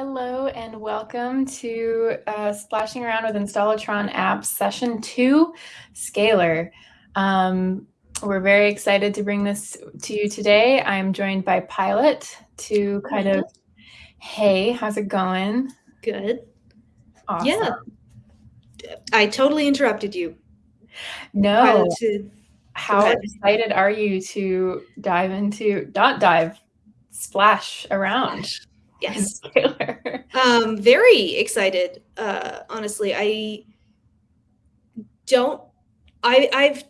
Hello and welcome to uh, Splashing Around with Installatron Apps Session 2, Scalar. Um, we're very excited to bring this to you today. I'm joined by Pilot to kind of, hey, how's it going? Good. Awesome. Yeah. I totally interrupted you. No. How excited are you to dive into, not dive, splash around Yes. Scalar? Um, very excited. Uh, honestly, I don't. I I've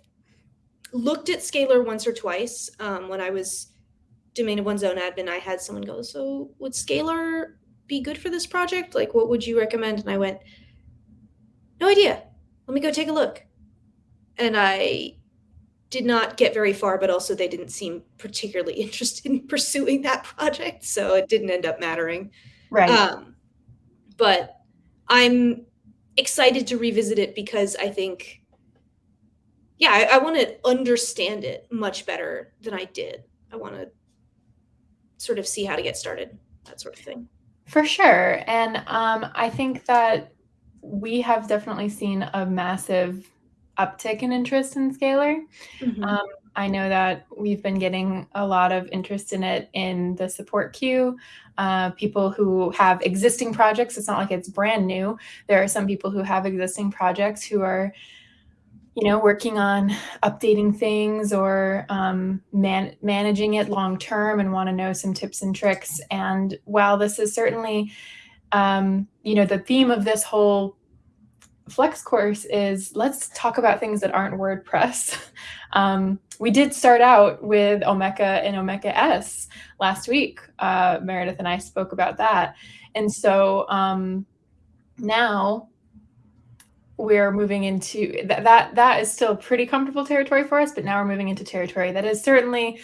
looked at Scalar once or twice. Um, when I was domain of one's own admin, I had someone go, "So would Scalar be good for this project? Like, what would you recommend?" And I went, "No idea. Let me go take a look." And I did not get very far, but also they didn't seem particularly interested in pursuing that project, so it didn't end up mattering. Right. Um, but I'm excited to revisit it because I think, yeah, I, I want to understand it much better than I did. I want to sort of see how to get started, that sort of thing. For sure. And um, I think that we have definitely seen a massive uptick in interest in Scalar. Um, I know that we've been getting a lot of interest in it in the support queue. Uh, people who have existing projects, it's not like it's brand new. There are some people who have existing projects who are, you know, working on updating things or um, man- managing it long term and want to know some tips and tricks. And while this is certainly, um, you know, the theme of this whole flex course is let's talk about things that aren't WordPress. Um, we did start out with Omeka and Omeka S last week. Uh, Meredith and I spoke about that. And so um, now we're moving into th- that that is still pretty comfortable territory for us but now we're moving into territory that is certainly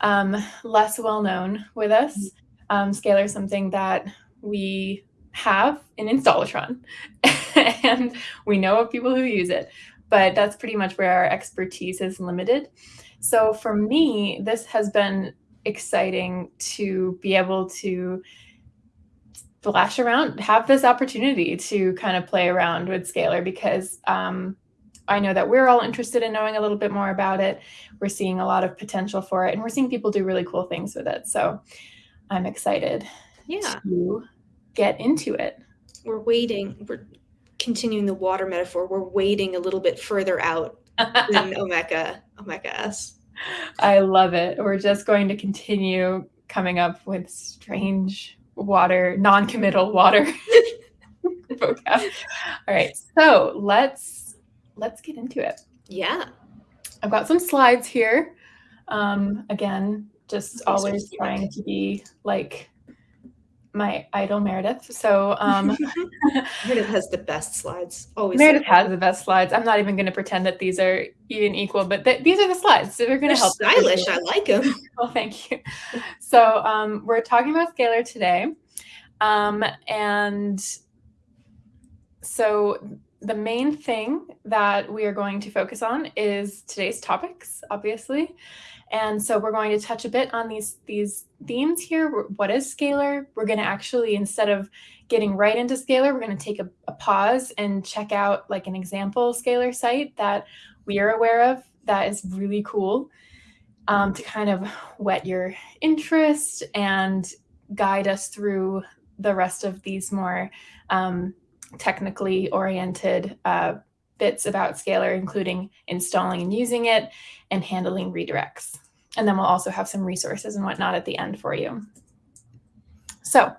um, less well known with us um, scalar is something that we have in installatron and we know of people who use it but that's pretty much where our expertise is limited so for me this has been exciting to be able to flash around, have this opportunity to kind of play around with Scalar because um, I know that we're all interested in knowing a little bit more about it. We're seeing a lot of potential for it, and we're seeing people do really cool things with it. So I'm excited Yeah, to get into it. we're waiting. We're continuing the water metaphor. We're waiting a little bit further out than Omeka, Omeka S. I love it. We're just going to continue coming up with strange water, non-committal water vocab. All right, so let's let's get into it. Yeah. I've got some slides here. Um, again, just always trying to be like my idol Meredith. So um, Meredith has the best slides. Always. Meredith has the best slides. I'm not even going to pretend that these are even equal, but th- these are the slides. So they're going to help. stylish. I like them. Well, thank you. So um, we're talking about Scalar today. Um, and so the main thing that we are going to focus on is today's topics, obviously. And so we're going to touch a bit on these these themes here. What is Scalar? We're going to actually, instead of getting right into Scalar, we're going to take a, a pause and check out like an example Scalar site that we are aware of that is really cool um, to kind of whet your interest and guide us through the rest of these more um, technically oriented uh, bits about Scalar, including installing and using it and handling redirects. And then we'll also have some resources and whatnot at the end for you. So,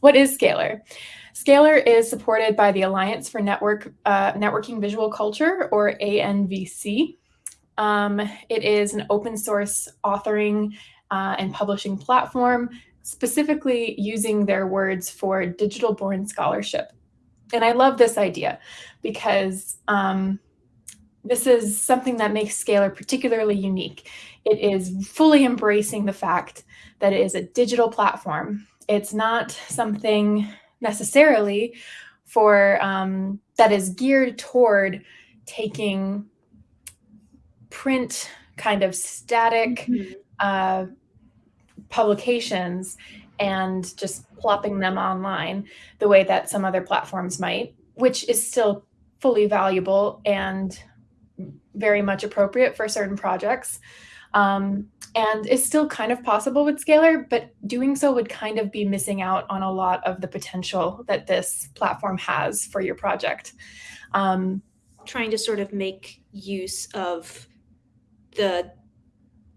what is Scalar? Scalar is supported by the Alliance for Network uh, Networking Visual Culture, or ANVC. Um, it is an open source authoring uh, and publishing platform, specifically using their words for digital born scholarship. And I love this idea because um, this is something that makes Scalar particularly unique. It is fully embracing the fact that it is a digital platform. It's not something necessarily for um, that is geared toward taking print kind of static uh, publications and just plopping them online the way that some other platforms might, which is still fully valuable and very much appropriate for certain projects. Um, and is still kind of possible with Scalar, but doing so would kind of be missing out on a lot of the potential that this platform has for your project. Um, Trying to sort of make use of the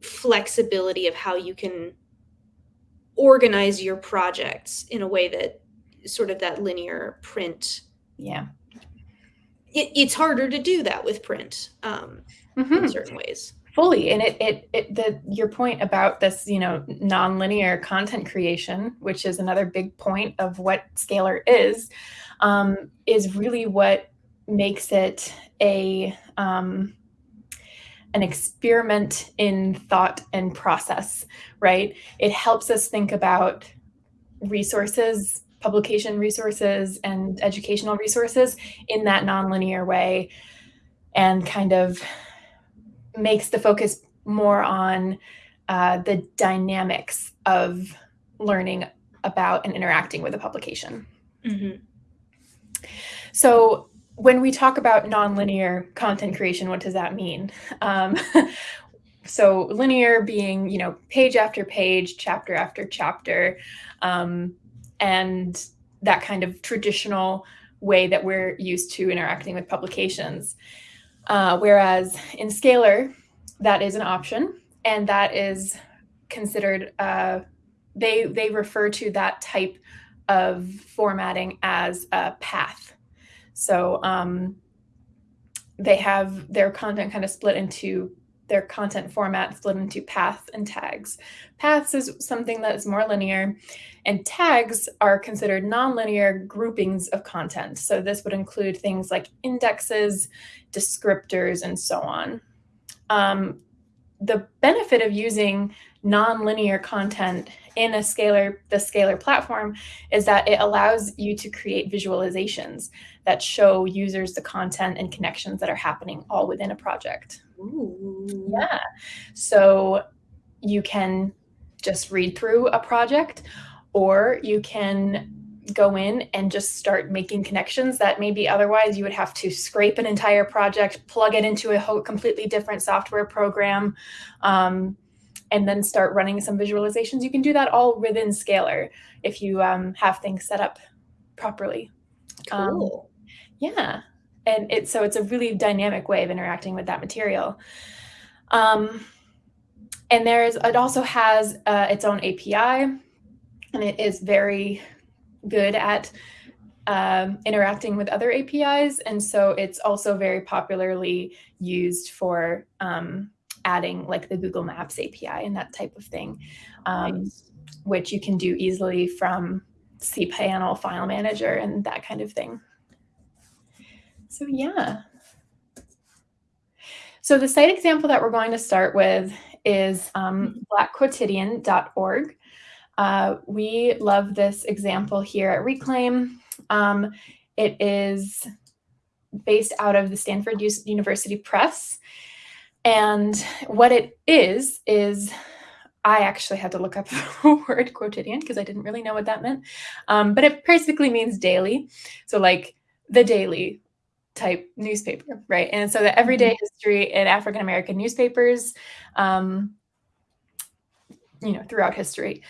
flexibility of how you can organize your projects in a way that sort of that linear print yeah it, it's harder to do that with print um, mm-hmm. in certain ways fully and it, it it the your point about this you know nonlinear content creation which is another big point of what scalar is um, is really what makes it a um, an experiment in thought and process, right? It helps us think about resources, publication resources, and educational resources in that nonlinear way and kind of makes the focus more on uh, the dynamics of learning about and interacting with a publication. Mm-hmm. So when we talk about nonlinear content creation, what does that mean? Um, so linear being, you know, page after page, chapter after chapter, um, and that kind of traditional way that we're used to interacting with publications. Uh, whereas in Scalar, that is an option, and that is considered. Uh, they they refer to that type of formatting as a path. So um, they have their content kind of split into their content format split into paths and tags. Paths is something that is more linear, and tags are considered nonlinear groupings of content. So this would include things like indexes, descriptors, and so on. Um, the benefit of using nonlinear content in a scalar the scalar platform is that it allows you to create visualizations that show users the content and connections that are happening all within a project Ooh. yeah so you can just read through a project or you can go in and just start making connections that maybe otherwise you would have to scrape an entire project plug it into a completely different software program um, and then start running some visualizations. You can do that all within Scalar if you um, have things set up properly. Um, cool. Um, yeah. And it's so it's a really dynamic way of interacting with that material. Um, and there's it also has uh, its own API, and it is very good at um, interacting with other APIs. And so it's also very popularly used for um, adding like the Google Maps API and that type of thing, um, nice. which you can do easily from cPanel file manager and that kind of thing. So yeah. So the site example that we're going to start with is um, blackquotidian.org. Uh, we love this example here at Reclaim. Um, it is based out of the Stanford University Press. And what it is, is I actually had to look up the word quotidian because I didn't really know what that meant. Um, but it basically means daily. So, like the daily type newspaper, right? And so the everyday mm-hmm. history in African American newspapers, um, you know, throughout history.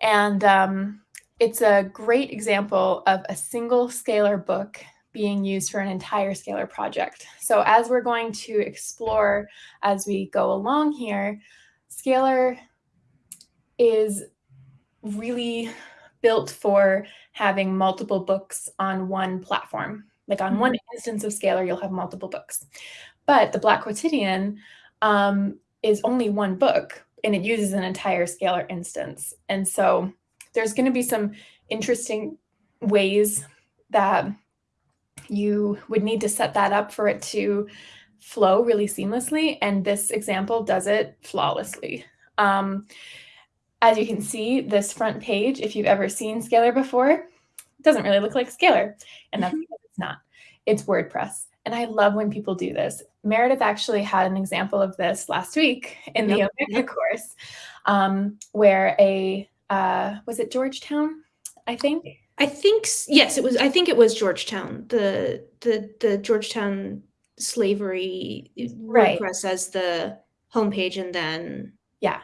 And um, it's a great example of a single scalar book being used for an entire scalar project. So as we're going to explore as we go along here, scalar is really built for having multiple books on one platform. Like on one mm-hmm. instance of Scalar, you'll have multiple books. But the Black Quotidian um, is only one book and it uses an entire Scalar instance. And so there's going to be some interesting ways that you would need to set that up for it to flow really seamlessly. And this example does it flawlessly. Um, as you can see, this front page, if you've ever seen Scalar before, doesn't really look like Scalar. And that's because it's not. It's WordPress. And I love when people do this. Meredith actually had an example of this last week in the yep. Omeka course, um, where a uh, was it Georgetown? I think. I think yes, it was. I think it was Georgetown. The the the Georgetown slavery right. WordPress as the homepage, and then yeah,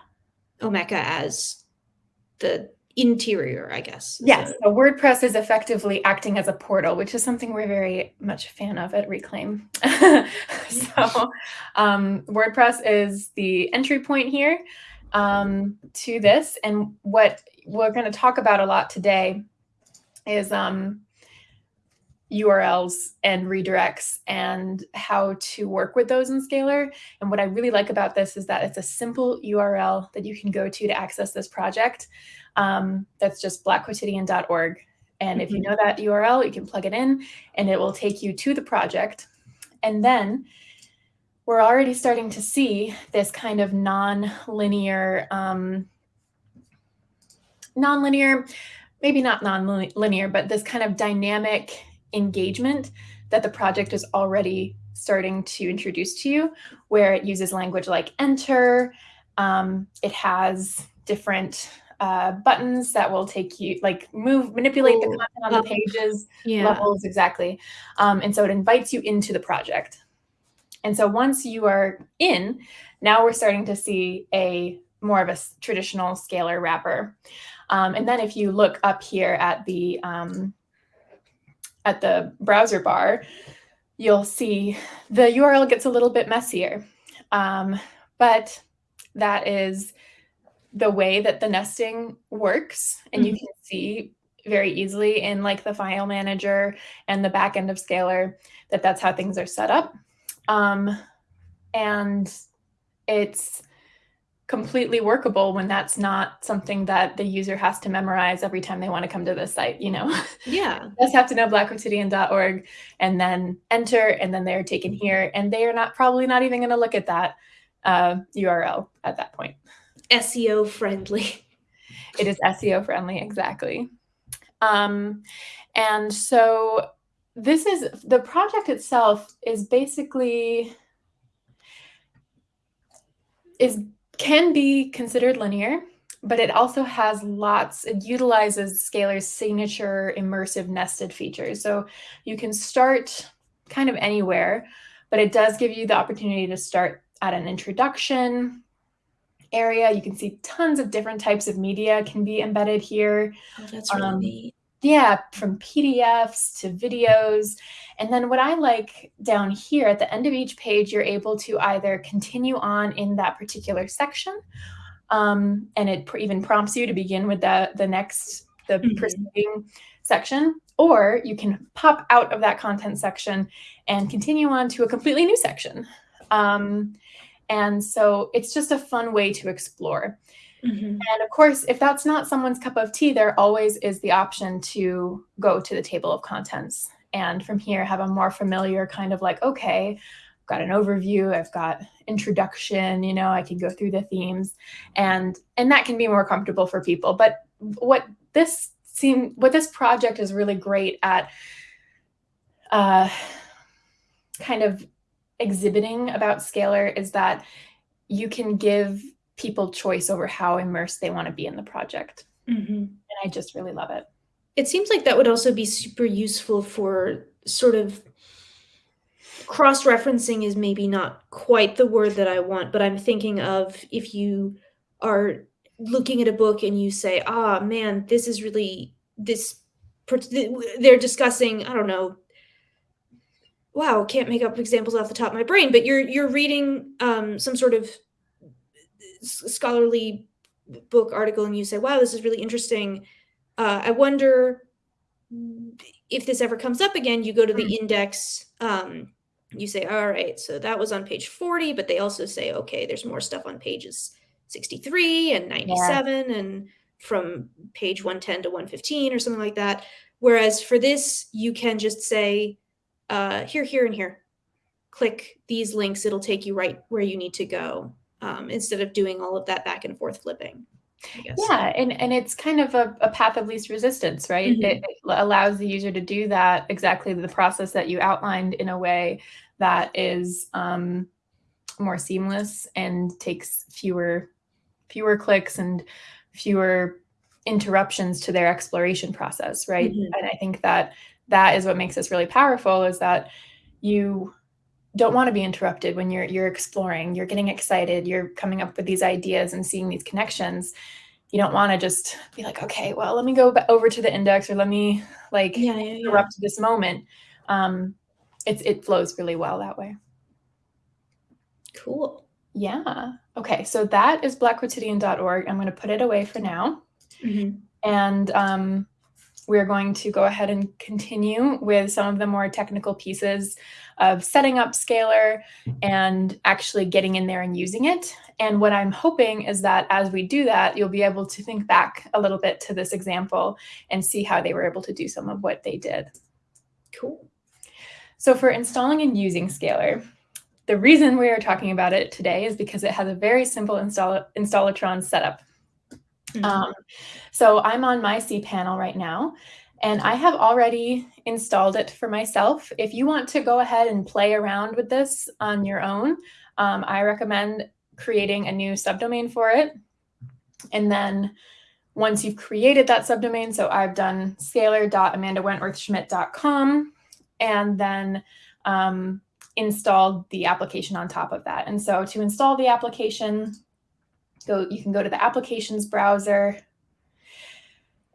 Omeka as the interior, I guess. Yes, so. so WordPress is effectively acting as a portal, which is something we're very much a fan of at Reclaim. so um, WordPress is the entry point here um, to this, and what we're going to talk about a lot today is um, URLs and redirects and how to work with those in Scalar. And what I really like about this is that it's a simple URL that you can go to to access this project. Um, that's just blackquotidian.org. And if you mm-hmm. know that URL, you can plug it in and it will take you to the project. And then we're already starting to see this kind of non-linear, um, non-linear, maybe not non-linear, but this kind of dynamic engagement that the project is already starting to introduce to you, where it uses language like enter. Um, it has different uh, buttons that will take you, like move, manipulate Ooh, the content on the pages, yeah. levels, exactly. Um, and so it invites you into the project. And so once you are in, now we're starting to see a more of a traditional scalar wrapper. Um, and then if you look up here at the um, at the browser bar, you'll see the URL gets a little bit messier. Um, but that is the way that the nesting works. And mm -hmm. you mm-hmm. can see very easily in like the file manager and the back end of Scalar that that's how things are set up. Um, and it's completely workable when that's not something that the user has to memorize every time they want to come to the site, you know? Yeah. just have to know blackquotidian.org and then enter, and then they're taken here. And they are not probably not even going to look at that uh, URL at that point. SEO friendly. It is SEO friendly, exactly. Um, and so this is the project itself is basically is can be considered linear, but it also has lots, it utilizes Scalar's signature immersive nested features. So you can start kind of anywhere, but it does give you the opportunity to start at an introduction area. You can see tons of different types of media can be embedded here. Oh, that's really um, neat. Yeah, from PDFs to videos. And then what I like down here at the end of each page, you're able to either continue on in that particular section, um, and it pr even prompts you to begin with the, the next, the mm -hmm. preceding section, or you can pop out of that content section and continue on to a completely new section. Um, and so it's just a fun way to explore. Mm-hmm. And of course, if that's not someone's cup of tea, there always is the option to go to the table of contents. And from here, have a more familiar kind of like, okay, I've got an overview, I've got introduction, you know, I can go through the themes and and that can be more comfortable for people. But what this seem what this project is really great at uh kind of exhibiting about Scalar is that you can give people choice over how immersed they want to be in the project. Mm-hmm. And I just really love it. It seems like that would also be super useful for sort of cross referencing, is maybe not quite the word that I want, but I'm thinking of if you are looking at a book and you say, ah, man, this is really this. They're discussing, I don't know, wow, can't make up examples off the top of my brain, but you're you're reading um, some sort of scholarly book article and you say, wow, this is really interesting. Uh, I wonder if this ever comes up again, you go to the mm. index, um, you say, all right, so that was on page 40, but they also say, okay, there's more stuff on pages 63 and 97 yeah. and from page 110 to 115 or something like that. Whereas for this, you can just say, uh, here, here, and here. Click these links. It'll take you right where you need to go um, instead of doing all of that back and forth flipping. Yeah, and, and it's kind of a, a path of least resistance, right? Mm-hmm. It, it, allows the user to do that exactly the process that you outlined in a way that is um, more seamless and takes fewer fewer clicks and fewer interruptions to their exploration process, right? Mm-hmm. And I think that that is what makes this really powerful is that you don't want to be interrupted when you're you're exploring you're getting excited you're coming up with these ideas and seeing these connections. You don't want to just be like okay well let me go over to the index or let me like yeah, yeah, yeah. interrupt this moment. Um it's it flows really well that way. Cool. Yeah. Okay so that is blackquotidian.org i'm going to put it away for now. Mm-hmm. and um we're going to go ahead and continue with some of the more technical pieces of setting up Scalar and actually getting in there and using it. And what I'm hoping is that as we do that, you'll be able to think back a little bit to this example and see how they were able to do some of what they did. Cool. So for installing and using Scalar, the reason we are talking about it today is because it has a very simple install Installatron setup. Mm-hmm. Um, so I'm on my cPanel right now, and I have already installed it for myself. If you want to go ahead and play around with this on your own, um, I recommend creating a new subdomain for it. And then once you've created that subdomain, so I've done scalar.amandawentworthschmidt.com and then um, installed the application on top of that. And so to install the application, go you can go to the applications browser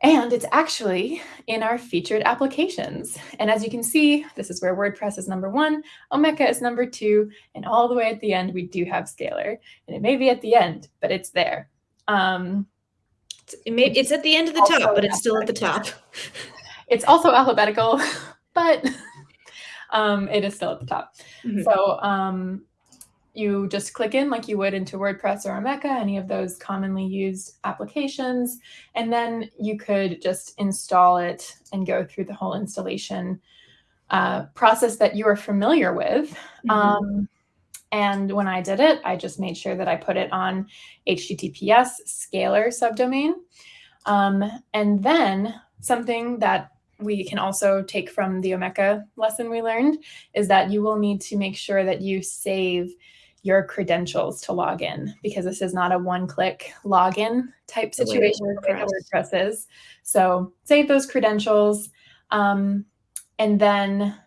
and it's actually in our featured applications. And as you can see, this is where WordPress is number one, Omeka is number two, and all the way at the end, we do have Scalar. And it may be at the end, but it's there. Um, it may, it's at the end of the top, but it's still at the top. it's also alphabetical, but um, it is still at the top. Mm -hmm. So um, you just click in like you would into WordPress or Omeka, any of those commonly used applications, and then you could just install it and go through the whole installation uh, process that you are familiar with. Mm-hmm. Um, and when I did it, I just made sure that I put it on HTTPS Scalar subdomain. Um, and then something that we can also take from the Omeka lesson we learned is that you will need to make sure that you save your credentials to log in because this is not a one-click login type situation WordPress. WordPress is. So save those credentials. Um, and then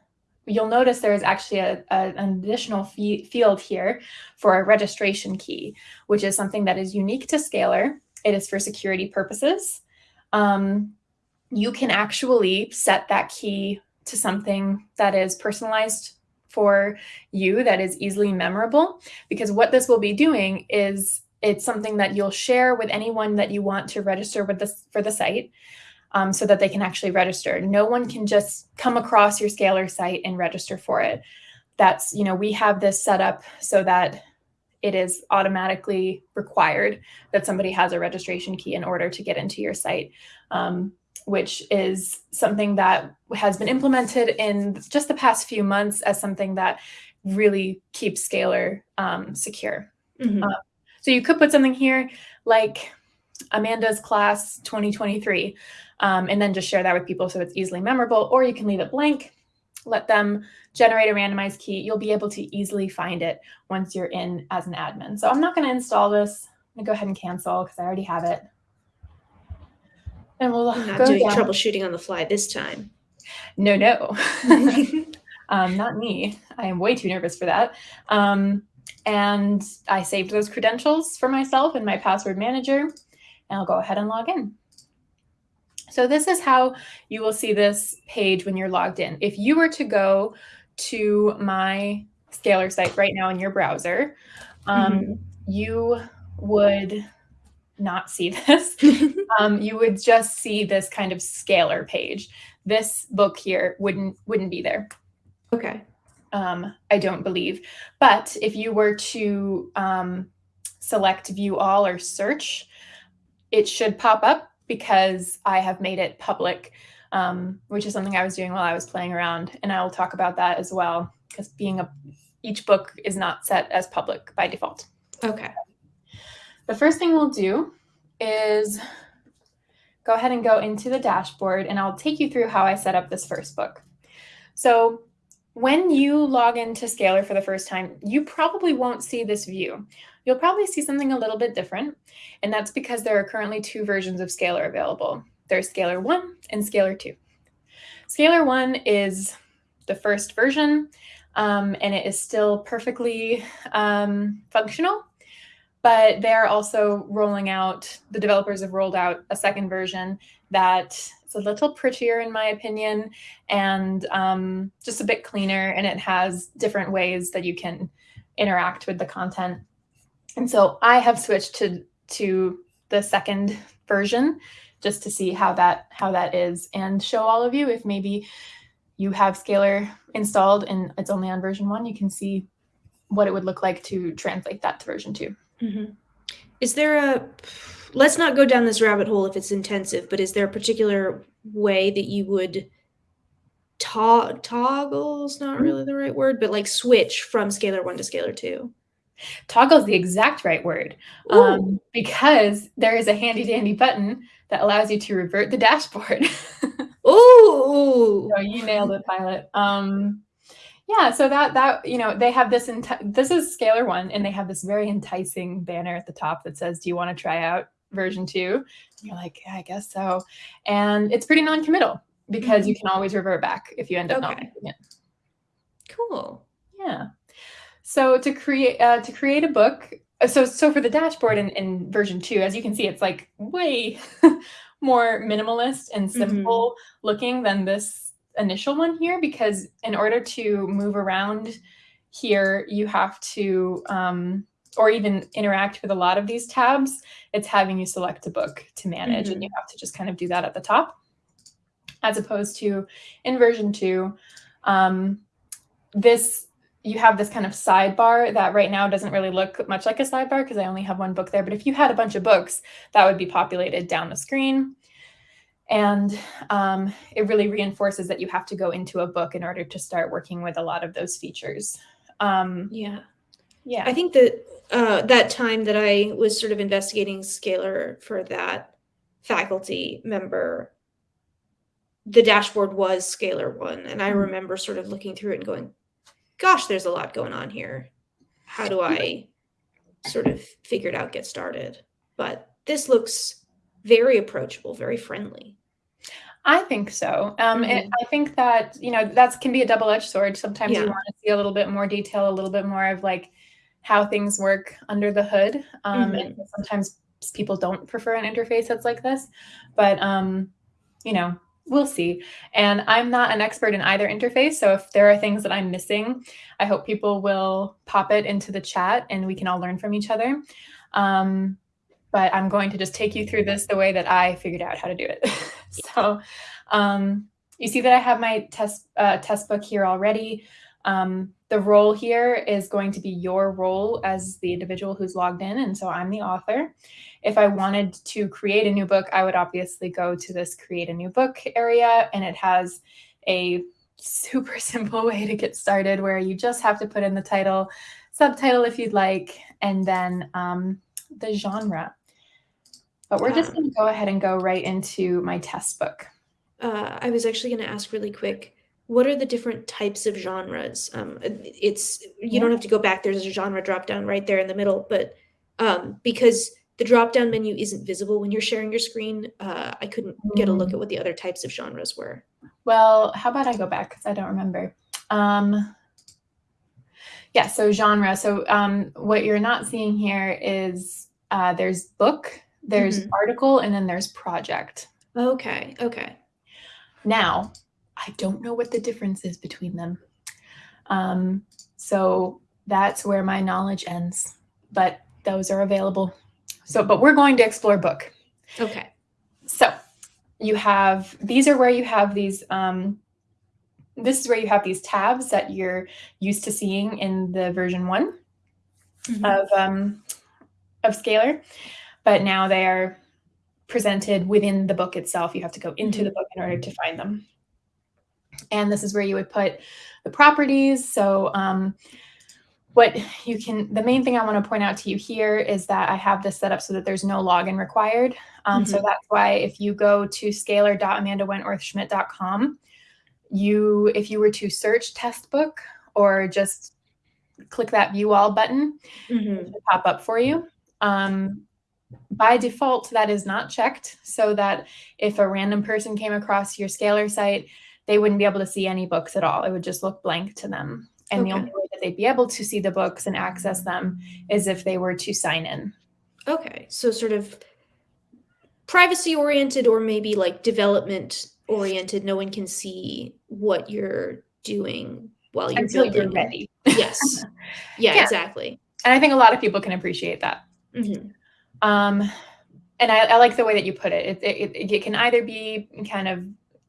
you'll notice there is actually a, a, an additional field here for a registration key, which is something that is unique to Scalar. It is for security purposes. Um, you can actually set that key to something that is personalized for you that is easily memorable because what this will be doing is it's something that you'll share with anyone that you want to register with this for the site um, so that they can actually register. No one can just come across your Scalar site and register for it. That's, you know, we have this set up so that it is automatically required that somebody has a registration key in order to get into your site. Um, which is something that has been implemented in just the past few months as something that really keeps Scalar um, secure. Mm-hmm. Uh, so you could put something here like Amanda's class 2023, um, and then just share that with people so it's easily memorable, or you can leave it blank, let them generate a randomized key. You'll be able to easily find it once you're in as an admin. So I'm not going to install this. I'm going to go ahead and cancel because I already have it. And we'll I'm not doing down. troubleshooting on the fly this time. No, no. um, not me. I am way too nervous for that. Um, and I saved those credentials for myself in my password manager, and I'll go ahead and log in. So this is how you will see this page when you're logged in. If you were to go to my Scalar site right now in your browser, um, mm -hmm. you would not see this, um, you would just see this kind of scalar page. This book here wouldn't wouldn't be there. Okay. Um, I don't believe. But if you were to um, select view all or search, it should pop up because I have made it public, um, which is something I was doing while I was playing around. And I will talk about that as well because being a each book is not set as public by default. Okay. The first thing we'll do is go ahead and go into the dashboard and I'll take you through how I set up this first book. So when you log into Scalar for the first time, you probably won't see this view. You'll probably see something a little bit different, and that's because there are currently two versions of Scalar available. There's Scalar 1 and Scalar 2. Scalar 1 is the first version, um, and it is still perfectly um, functional, but they're also rolling out, the developers have rolled out a second version that is a little prettier in my opinion and um, just a bit cleaner and it has different ways that you can interact with the content. And so I have switched to to the second version just to see how that how that is and show all of you if maybe you have Scalar installed and it's only on version one, you can see what it would look like to translate that to version 2 mm-hmm. Is there a let's not go down this rabbit hole if it's intensive, but is there a particular way that you would to- toggle's not mm-hmm. really the right word, but like switch from scalar one to scalar two? Toggle is the exact right word um, because there is a handy dandy button that allows you to revert the dashboard. Ooh, so you nailed it, Pilot. Um, yeah, so that that you know they have this this is Scalar one, and they have this very enticing banner at the top that says, "Do you want to try out version two. And you're like, yeah, I guess so. And it's pretty non-committal because you mm-hmm. can always revert back if you end up okay. not liking it. Cool. Yeah. So to create uh, to create a book, uh, so so for the dashboard in, in version two, as you can see, it's like way more minimalist and mm-hmm. simple mm-hmm. looking than this initial one here because in order to move around here, you have to um, or even interact with a lot of these tabs, it's having you select a book to manage mm-hmm. and you have to just kind of do that at the top. As opposed to in version two, um, this you have this kind of sidebar that right now doesn't really look much like a sidebar because I only have one book there. But if you had a bunch of books, that would be populated down the screen. And um, it really reinforces that you have to go into a book in order to start working with a lot of those features. Um, yeah. Yeah. I think that uh, that time that I was sort of investigating Scalar for that faculty member, the dashboard was Scalar one. And I mm-hmm. remember sort of looking through it and going, gosh, there's a lot going on here. How do I sort of figure it out, get started? But this looks very approachable, very friendly. I think so. Um, mm-hmm. And I think that, you know, that can be a double edged sword. Sometimes yeah. you want to see a little bit more detail, a little bit more of like, how things work under the hood. Um, mm-hmm. And sometimes people don't prefer an interface that's like this, but um, you know, we'll see. And I'm not an expert in either interface, so if there are things that I'm missing, I hope people will pop it into the chat and we can all learn from each other. Um, but I'm going to just take you through this the way that I figured out how to do it. so um, you see that I have my test uh, test book here already. Um, the role here is going to be your role as the individual who's logged in. And so I'm the author. If I wanted to create a new book, I would obviously go to this create a new book area and it has a super simple way to get started where you just have to put in the title, subtitle if you'd like, and then um, the genre. But we're just going to go ahead and go right into my test book. Uh, I was actually going to ask really quick what are the different types of genres? Um, it's you yeah. don't have to go back. There's a genre drop down right there in the middle, but um, because the drop down menu isn't visible when you're sharing your screen, uh, I couldn't get a look mm. at what the other types of genres were. Well, how about I go back because I don't remember. Um, yeah, so genre. So um, what you're not seeing here is uh, there's book, there's mm-hmm. article, and then there's project. Okay. Okay. Now, I don't know what the difference is between them. Um, so that's where my knowledge ends, but those are available. So, but we're going to explore book. Okay. So you have, these are where you have these, um, this is where you have these tabs that you're used to seeing in the version one mm-hmm. of, um, of Scalar, but now they are presented within the book itself. You have to go into mm-hmm. the book in order to find them. And this is where you would put the properties. So um, what you can, the main thing I want to point out to you here is that I have this set up so that there's no login required. Um, mm-hmm. So that's why if you go to scalar.amandawentworthschmidt.com, you, if you were to search test book or just click that view all button, Mhm. pop up for you. Um, by default, that is not checked so that if a random person came across your Scalar site, they wouldn't be able to see any books at all. It would just look blank to them. And the only way that they'd be able to see the books and access them is if they were to sign in. Okay, so sort of privacy oriented or maybe like development oriented. No one can see what you're doing while you're Until building. you're ready. Yes. Yeah, Yeah. exactly. And I think a lot of people can appreciate that. Mhm. Um, and I, I like the way that you put it. It, it. it can either be kind of,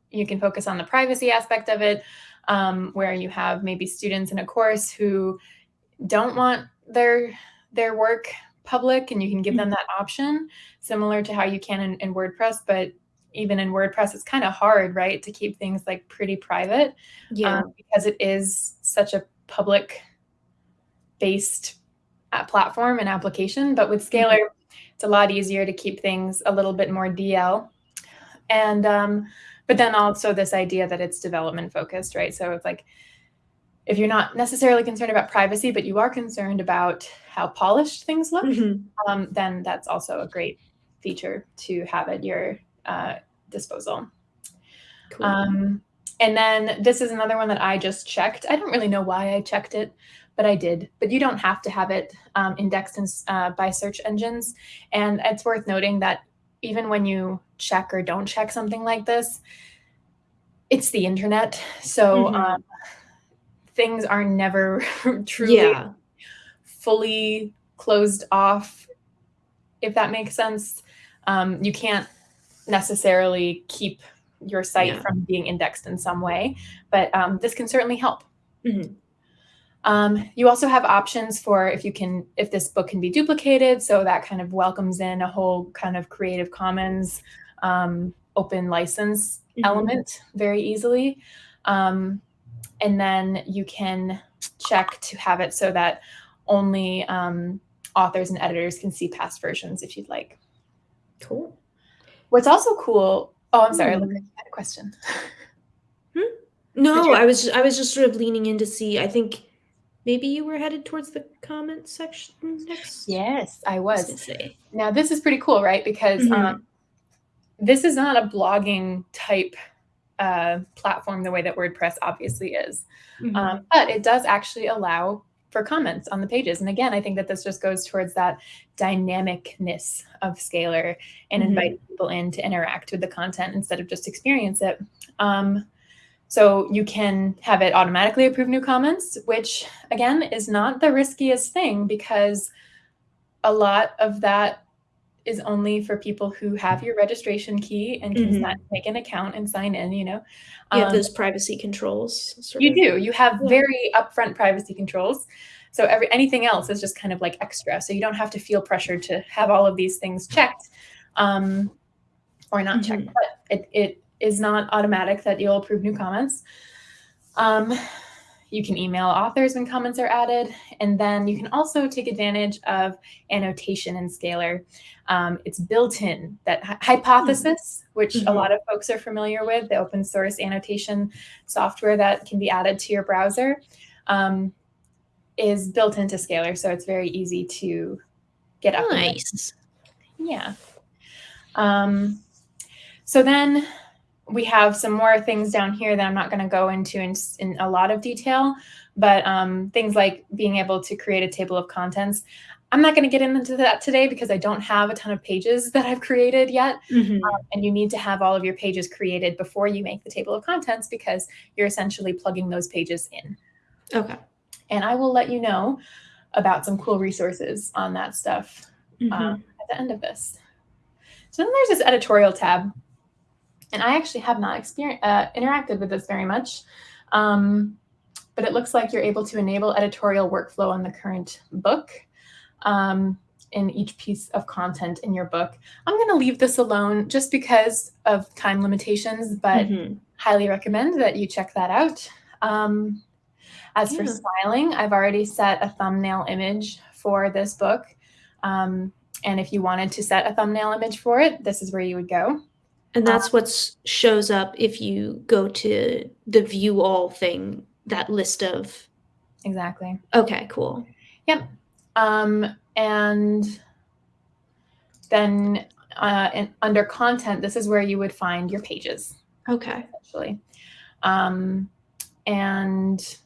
you can focus on the privacy aspect of it, um, where you have maybe students in a course who don't want their their work public and you can give them that option similar to how you can in, in WordPress. But even in WordPress, it's kind of hard, right, to keep things like pretty private Yeah. um, because it is such a public based uh, platform and application. But with Scalar, it's a lot easier to keep things a little bit more DL. And um, but then also this idea that it's development focused, right? So it's like if you're not necessarily concerned about privacy, but you are concerned about how polished things look, Mhm. um, then that's also a great feature to have at your uh, disposal. Cool. Um, and then this is another one that I just checked. I don't really know why I checked it, but I did. But you don't have to have it um, indexed in, uh, by search engines. And it's worth noting that even when you check or don't check something like this, it's the internet. So Mhm. um, things are never truly yeah. fully closed off, if that makes sense. Um, you can't necessarily keep your site Yeah. from being indexed in some way, but um, this can certainly help. Mhm. Um, you also have options for if you can, if this book can be duplicated. So that kind of welcomes in a whole kind of Creative Commons um, open license Mhm. element very easily. Um, and then you can check to have it so that only um, authors and editors can see past versions if you'd like. Cool. What's also cool. Oh, I'm sorry. Hmm. Look, you had a question. No, I was I was just sort of leaning in to see. I think maybe you were headed towards the comment section next. Yes, I was. Now this is pretty cool, right? Because Mhm. um, this is not a blogging type uh, platform the way that WordPress obviously is, Mhm. um, but it does actually allow for comments on the pages. And again, I think that this just goes towards that dynamicness of Scalar and Mhm. inviting people in to interact with the content instead of just experience it. Um, so you can have it automatically approve new comments, which again is not the riskiest thing because a lot of that is only for people who have your registration key and can Mhm. make an account and sign in, you know. you have Um, those privacy controls. You of. do. You have Yeah. very upfront privacy controls. So every anything else is just kind of like extra. So you don't have to feel pressured to have all of these things checked um, or not checked. Mhm. But it, it is not automatic that you'll approve new comments. Um, you can email authors when comments are added, and then you can also take advantage of annotation in Scalar. Um, it's built in that hypothesis, which a Mhm. lot of folks are familiar with, the open source annotation software that can be added to your browser, um, is built into Scalar, so it's very easy to get up. Nice. Yeah. Um, so then we have some more things down here that I'm not going to go into in, in a lot of detail, but um, things like being able to create a table of contents. I'm not going to get into that today because I don't have a ton of pages that I've created yet. Mhm. And you need to have all of your pages created before you make the table of contents because you're essentially plugging those pages in. Okay. And I will let you know about some cool resources on that stuff Mhm. um, at the end of this. So then there's this editorial tab, and I actually have not uh, interacted with this very much, um, but it looks like you're able to enable editorial workflow on the current book um, in each piece of content in your book. I'm going to leave this alone just because of time limitations, but Mhm. highly recommend that you check that out. Um, as for styling, I've already set a thumbnail image for this book. Um, and if you wanted to set a thumbnail image for it, this is where you would go. And that's um, what shows up if you go to the view all thing, that list of. Exactly. Okay, cool. Yep. Um, and then uh, in, under content, this is where you would find your pages. Okay. Actually. Um, and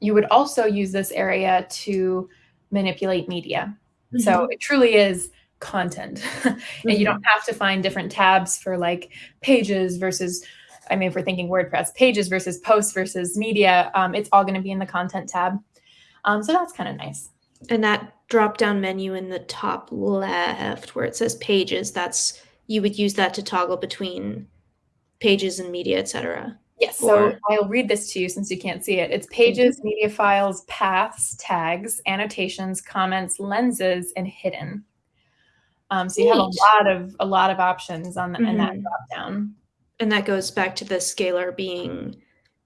you would also use this area to manipulate media. Mm-hmm. So it truly is content. mm-hmm. and you don't have to find different tabs for like pages versus, I mean, if we're thinking WordPress, pages versus posts versus media, um, it's all going to be in the content tab. Um, so that's kind of nice. And that drop down menu in the top left where it says pages, that's you would use that to toggle between pages and media, etc. Yes, so I'll read this to you since you can't see it. It's pages, mm-hmm. media files, paths, tags, annotations, comments, lenses, and hidden. Um, so you have a lot of a lot of options on the, mm-hmm. in that mm-hmm. drop down. And that goes back to the scalar being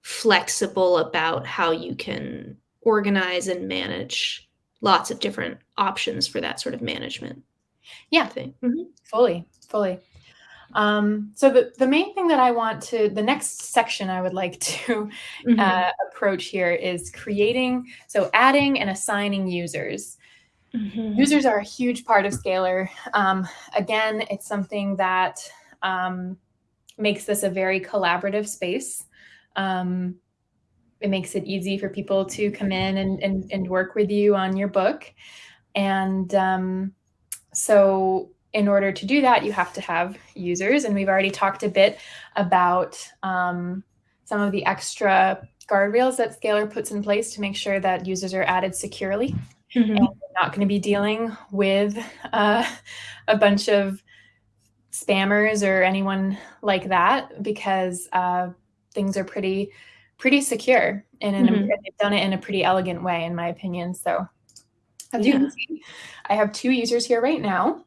flexible about how you can organize and manage lots of different options for that sort of management. Yeah, thing. Mm-hmm. Fully, fully. Um, so the, the main thing that I want to, the next section I would like to mm-hmm. uh, approach here is creating, so adding and assigning users. Mm-hmm. Users are a huge part of Scalar. Um, again, it's something that um, makes this a very collaborative space. Um, it makes it easy for people to come in and, and, and work with you on your book. And um, so in order to do that, you have to have users. And we've already talked a bit about um, some of the extra guardrails that Scalar puts in place to make sure that users are added securely. Mm-hmm. And we're not going to be dealing with uh, a bunch of spammers or anyone like that because uh, things are pretty pretty secure and mm-hmm. they've done it in a pretty elegant way in my opinion so as yeah. you can see i have two users here right now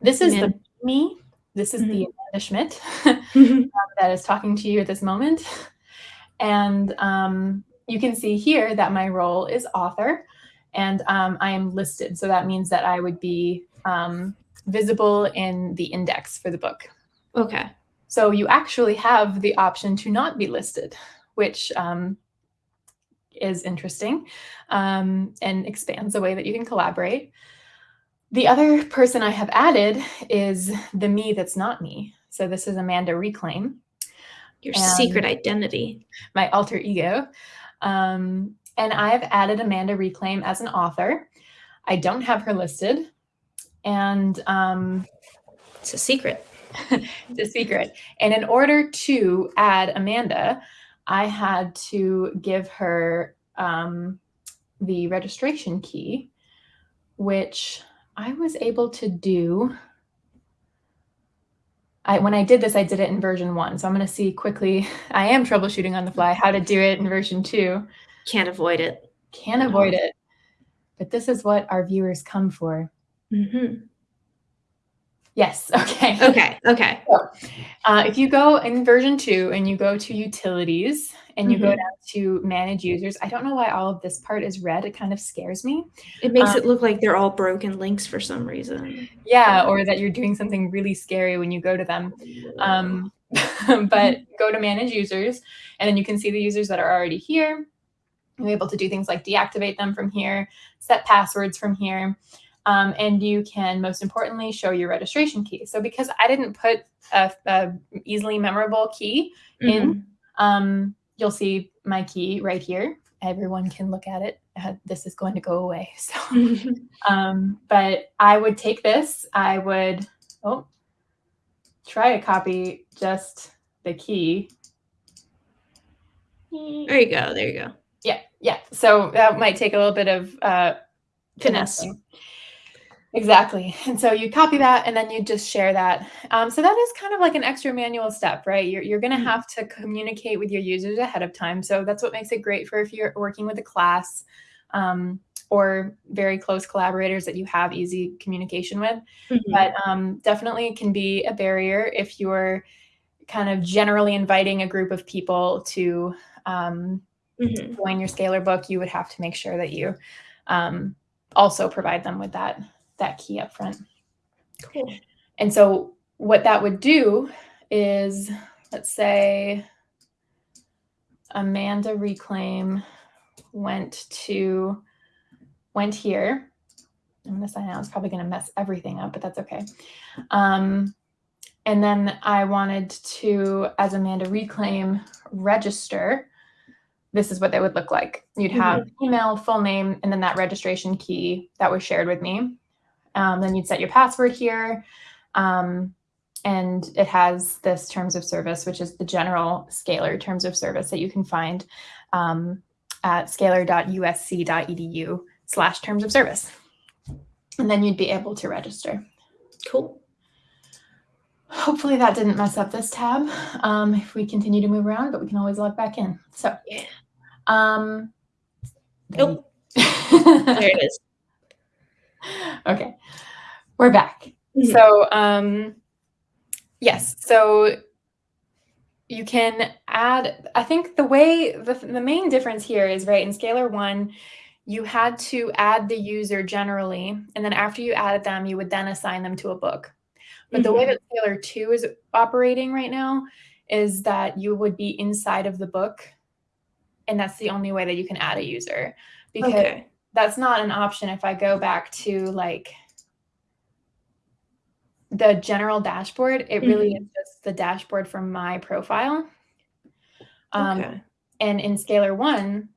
this is the me this is mm-hmm. the amanda schmidt mm-hmm. that is talking to you at this moment and um, you can see here that my role is author and um, I am listed. So that means that I would be um, visible in the index for the book. Okay. So you actually have the option to not be listed, which um, is interesting um, and expands the way that you can collaborate. The other person I have added is the me that's not me. So this is Amanda Reclaim. Your secret identity. My alter ego. Um, and I've added Amanda Reclaim as an author. I don't have her listed. And um, it's a secret. it's a secret. And in order to add Amanda, I had to give her um, the registration key, which I was able to do. I, when I did this, I did it in version one. So I'm going to see quickly. I am troubleshooting on the fly how to do it in version two. Can't avoid it. Can't avoid it. But this is what our viewers come for. Mm-hmm. Yes. Okay. Okay. Okay. So, uh, if you go in version two and you go to utilities and you mm-hmm. go down to manage users, I don't know why all of this part is red. It kind of scares me. It makes um, it look like they're all broken links for some reason. Yeah, or that you're doing something really scary when you go to them. Um, but go to manage users, and then you can see the users that are already here. You're able to do things like deactivate them from here, set passwords from here, um, and you can most importantly show your registration key. So because I didn't put a, a easily memorable key mm-hmm. in, um, you'll see my key right here. Everyone can look at it. Uh, this is going to go away. So, um, but I would take this. I would oh try to copy just the key. There you go. There you go. Yeah, yeah. So that might take a little bit of uh, finesse. Exactly. And so you copy that and then you just share that. Um, so that is kind of like an extra manual step, right? You're, you're going to mm-hmm. have to communicate with your users ahead of time. So that's what makes it great for if you're working with a class um, or very close collaborators that you have easy communication with. Mm-hmm. But um, definitely can be a barrier if you're kind of generally inviting a group of people to mm-hmm. join your scalar book, you would have to make sure that you um, also provide them with that that key up front. Cool. And so what that would do is, let's say, Amanda Reclaim went to, went here. I'm going to sign out. It's probably going to mess everything up, but that's okay. Um, and then I wanted to, as Amanda Reclaim, register. This is what they would look like. You'd have mm-hmm. email, full name, and then that registration key that was shared with me. Um, then you'd set your password here. Um, and it has this terms of service, which is the general Scalar terms of service that you can find um, at scalar.usc.edu slash terms of service. And then you'd be able to register. Cool. Hopefully that didn't mess up this tab um, if we continue to move around, but we can always log back in. So, yeah. Um, nope. there it is. Okay, we're back. Mm -hmm. So, um, yes, so you can add, I think the way, the, the main difference here is, right, in Scalar 1, you had to add the user generally, and then after you added them, you would then assign them to a book. But mm -hmm. the way mm-hmm. that Scalar 2 is operating right now is that you would be inside of the book, and that's the only way that you can add a user because okay. that's not an option if I go back to like the general dashboard. It really mm -hmm. is just the dashboard from my profile. Um, okay. And in Scalar 1,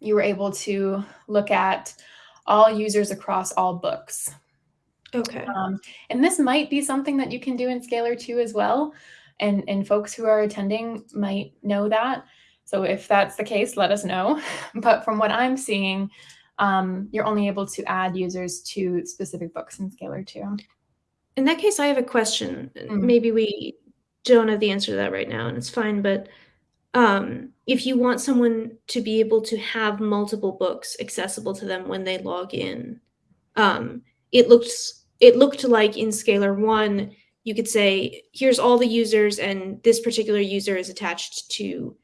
you were able to look at all users across all books. Okay. Um, and this might be something that you can do in Scalar 2 as well. And, and folks who are attending might know that. So if that's the case, let us know. But from what I'm seeing, um, you're only able to add users to specific books in Scalar 2. In that case, I have a question. Mm-hmm. Maybe we don't have the answer to that right now, and it's fine. But um, if you want someone to be able to have multiple books accessible to them when they log in, um, it looks it looked like in Scalar 1, you could say, here's all the users, and this particular user is attached to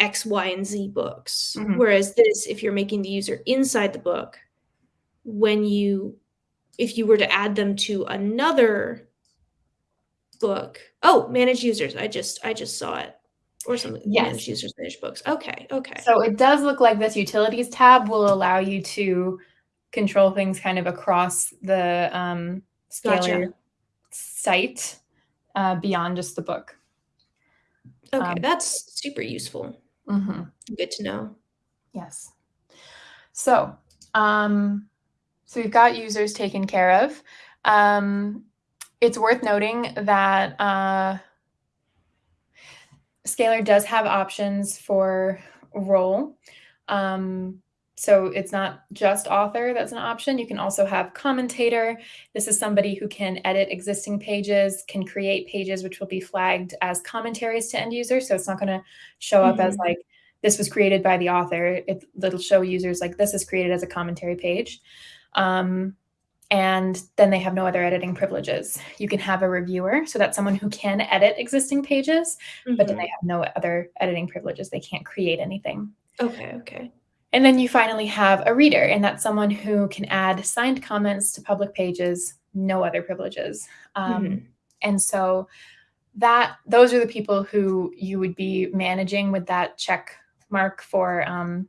X, Y, and Z books. Mm-hmm. Whereas this, if you're making the user inside the book, when you, if you were to add them to another book, oh, manage users. I just, I just saw it. Or something. Yes. Manage users, manage books. Okay. Okay. So it does look like this utilities tab will allow you to control things kind of across the um, Scalar gotcha. site uh, beyond just the book. Okay, um, that's super useful. Mm-hmm. Good to know. Yes. So, um, so we've got users taken care of. Um, it's worth noting that uh, Scalar does have options for role. Um, so it's not just author that's an option. You can also have commentator. This is somebody who can edit existing pages, can create pages which will be flagged as commentaries to end users. So it's not going to show up mm -hmm. as mm-hmm. like this was created by the author. It, it'll show users like this is created as a commentary page. Um, and then they have no other editing privileges. You can have a reviewer, so that's someone who can edit existing pages, mm -hmm. but then mm-hmm. they have no other editing privileges. They can't create anything. Okay, okay. And then you finally have a reader, and that's someone who can add signed comments to public pages, no other privileges. Um, mm-hmm. And so that those are the people who you would be managing with that check mark for um,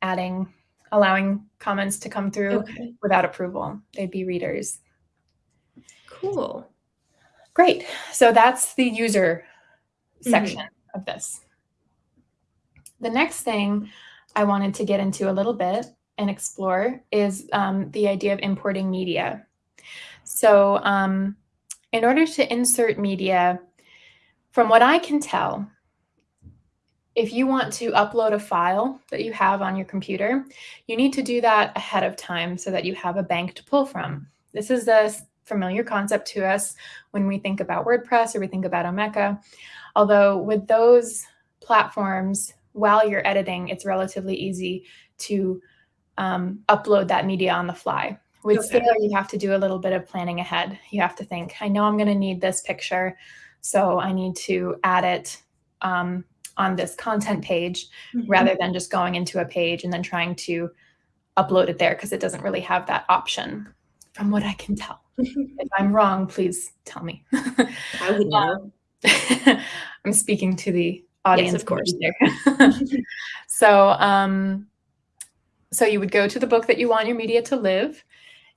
adding, allowing comments to come through okay. without approval. They'd be readers. Cool. Great. So that's the user section mm-hmm. of this. The next thing I wanted to get into a little bit and explore is um, the idea of importing media. So um, in order to insert media, from what I can tell, if you want to upload a file that you have on your computer, you need to do that ahead of time so that you have a bank to pull from. This is a familiar concept to us when we think about WordPress or we think about Omeka. Although with those platforms, while you're editing, it's relatively easy to um, upload that media on the fly. With okay. Scalar, you have to do a little bit of planning ahead. You have to think, I know I'm going to need this picture, so I need to add it um, on this content page mm -hmm. rather than just going into a page and then trying to upload it there because it doesn't really have that option, from what I can tell. if I'm wrong, please tell me. I would know. I'm speaking to the audience, yes, of course. so, um, so you would go to the book that you want your media to live.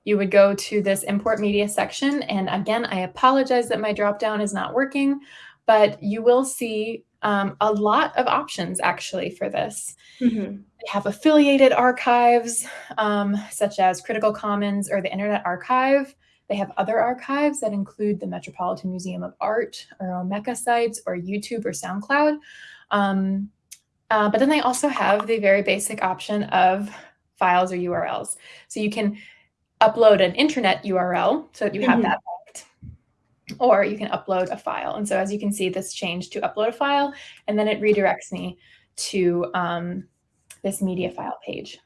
You would go to this import media section. And again, I apologize that my dropdown is not working, but you will see um, a lot of options actually for this. Mm-hmm. They have affiliated archives, um, such as Critical Commons or the Internet Archive. They have other archives that include the Metropolitan Museum of Art or Omeka sites or YouTube or SoundCloud. Um, uh, but then they also have the very basic option of files or URLs. So you can upload an internet URL so that you have mm-hmm. that linked, or you can upload a file. And so as you can see, this changed to upload a file, and then it redirects me to um, this media file page.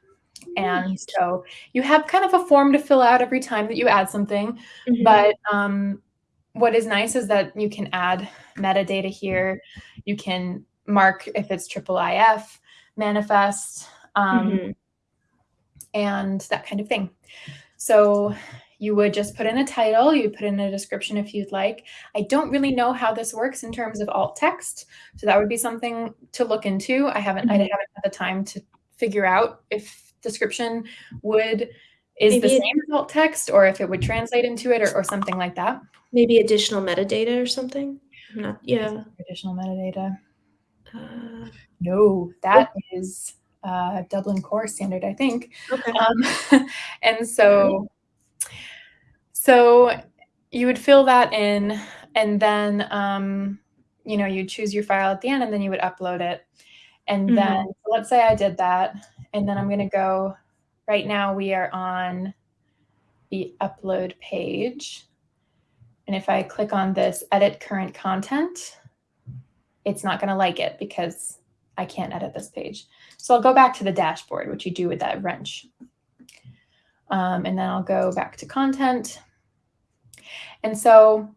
And so you have kind of a form to fill out every time that you add something. Mm-hmm. But um, what is nice is that you can add metadata here. You can mark if it's triple IF, manifest, um, mm-hmm. and that kind of thing. So you would just put in a title, you put in a description if you'd like. I don't really know how this works in terms of alt text, so that would be something to look into. I haven't mm-hmm. I haven't had the time to figure out if description would is maybe the same as alt text or if it would translate into it or, or something like that. Maybe additional metadata or something. Not, yeah. Additional metadata. Uh, no, that is uh, Dublin Core standard, I think. Okay. Um, and so, so you would fill that in, and then um, you know you choose your file at the end, and then you would upload it. And mm-hmm. then let's say I did that, and then I'm going to go. Right now we are on the upload page. And if I click on this edit current content, it's not going to like it because I can't edit this page. So I'll go back to the dashboard, which you do with that wrench. Um, and then I'll go back to content. And so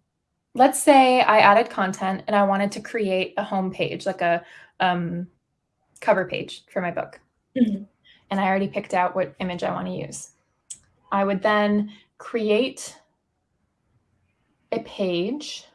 let's say I added content and I wanted to create a home page, like a um, cover page for my book. And I already picked out what image I want to use. I would then create a page.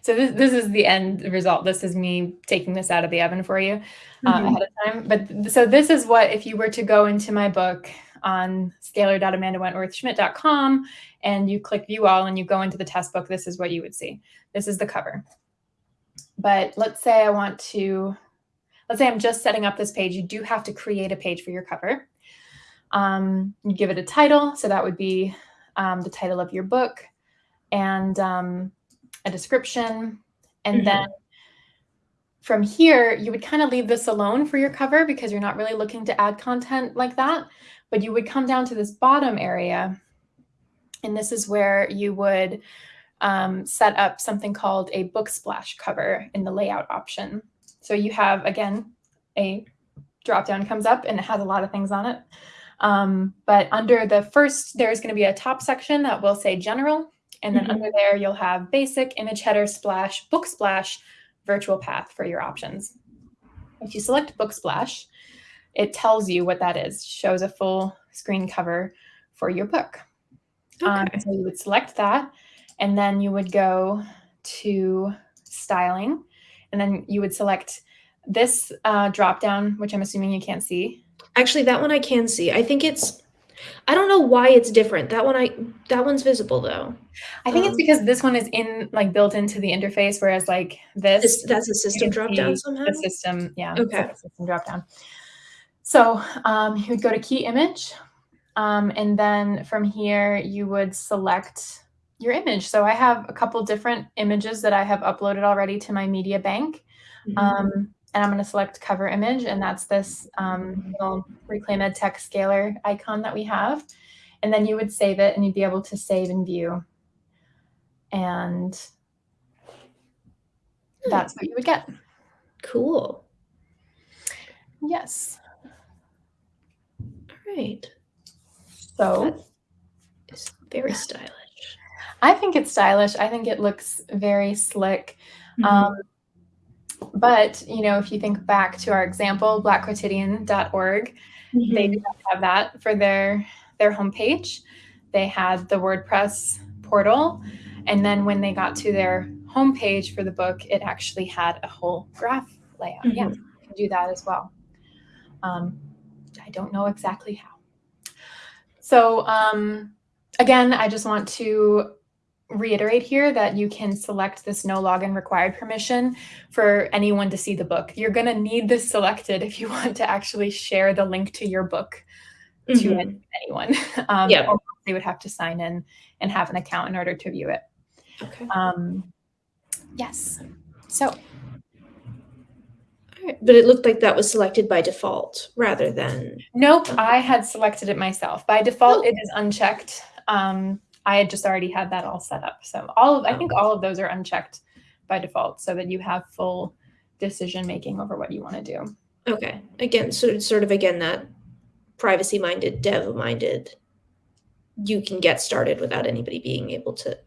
So this, this is the end result. This is me taking this out of the oven for you uh, mm-hmm. ahead of time. But so this is what, if you were to go into my book on scalar.amandawentworthschmidt.com and you click view all and you go into the test book, this is what you would see. This is the cover. But let's say I want to, let's say I'm just setting up this page. You do have to create a page for your cover. Um, you give it a title. So that would be um, the title of your book and um, a description. And mm-hmm. then from here, you would kind of leave this alone for your cover because you're not really looking to add content like that. But you would come down to this bottom area. And this is where you would um, set up something called a book splash cover in the layout option. So you have, again, a drop down comes up and it has a lot of things on it. Um, but under the first, there's going to be a top section that will say general. And then mm-hmm. under there, you'll have basic, image header, splash, book splash, virtual path for your options. If you select book splash, it tells you what that is, shows a full screen cover for your book. Um, okay. Um, so you would select that and then you would go to styling and then you would select this uh, drop down, which I'm assuming you can't see. Actually, that one I can see. I think it's I don't know why it's different. That one I that one's visible though. I think um, it's because this one is in like built into the interface, whereas like this, this that's a system drop down somehow. The system, yeah. Okay. System drop down. So um, you would go to key image, um, and then from here you would select your image. So I have a couple different images that I have uploaded already to my media bank. Mm-hmm. Um, and I'm going to select cover image, and that's this um, little Reclaim EdTech scalar icon that we have. And then you would save it, and you'd be able to save and view. And that's what you would get. Cool. Yes. All right. So it's very stylish. I think it's stylish. I think it looks very slick. Mm-hmm. Um, but you know, if you think back to our example, blackquotidian.org, mm-hmm. they do have that for their their homepage. They had the WordPress portal. And then when they got to their homepage for the book, it actually had a whole graph layout. Mm-hmm. Yeah, you can do that as well. Um, I don't know exactly how. So um, again, I just want to reiterate here that you can select this no login required permission for anyone to see the book. You're going to need this selected if you want to actually share the link to your book mm-hmm. to anyone. Um, yeah. they would have to sign in and have an account in order to view it. Okay. Um, yes. So. But it looked like that was selected by default rather than. Nope, I had selected it myself. By default, oh. it is unchecked. Um, I had just already had that all set up. So all of I think oh. all of those are unchecked by default so that you have full decision making over what you want to do. Okay. Again, so sort of again that privacy minded, dev minded, you can get started without anybody being able to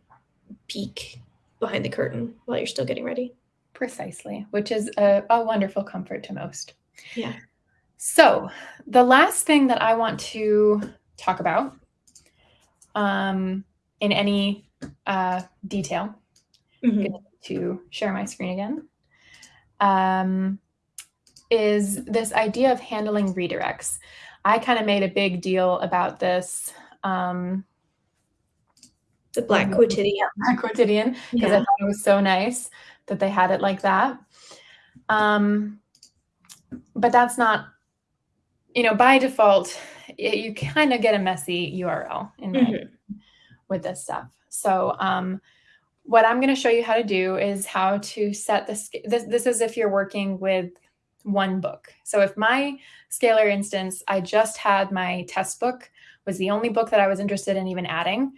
peek behind the curtain while you're still getting ready. Precisely, which is a, a wonderful comfort to most. Yeah. So, the last thing that I want to talk about um, in any uh, detail. Mm-hmm. to share my screen again. Um, is this idea of handling redirects. I kind of made a big deal about this. Um, the Black Quotidian. Black Quotidian, because yeah. I thought it was so nice that they had it like that. Um, but that's not, you know, by default, it, you kind of get a messy URL in mm-hmm with this stuff. So um, what I'm going to show you how to do is how to set this, this. This is if you're working with one book. So if my scalar instance, I just had my test book was the only book that I was interested in even adding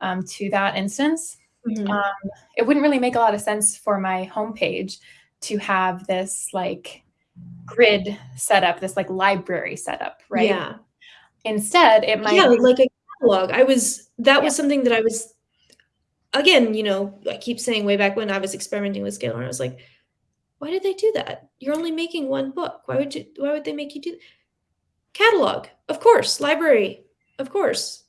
um, to that instance. Mm-hmm. Um, it wouldn't really make a lot of sense for my homepage to have this like grid setup, this like library setup, right? Yeah. Instead, it might yeah, like a catalog. I was that yeah. was something that I was again, you know, I keep saying way back when I was experimenting with Scalar, I was like, why did they do that? You're only making one book. Why would you why would they make you do that? catalog? Of course, library, of course.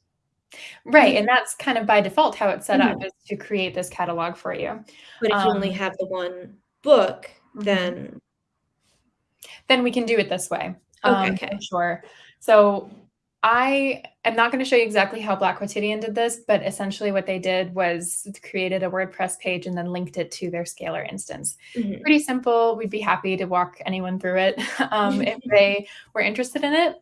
Right. And that's kind of by default how it's set mm-hmm. up is to create this catalog for you. But if um, you only um, have the one book, mm-hmm. then then we can do it this way. Okay, um, okay. Sure. So I am not going to show you exactly how Black Quotidian did this, but essentially what they did was created a WordPress page and then linked it to their Scalar instance. Mm-hmm. Pretty simple. We'd be happy to walk anyone through it um, if they were interested in it.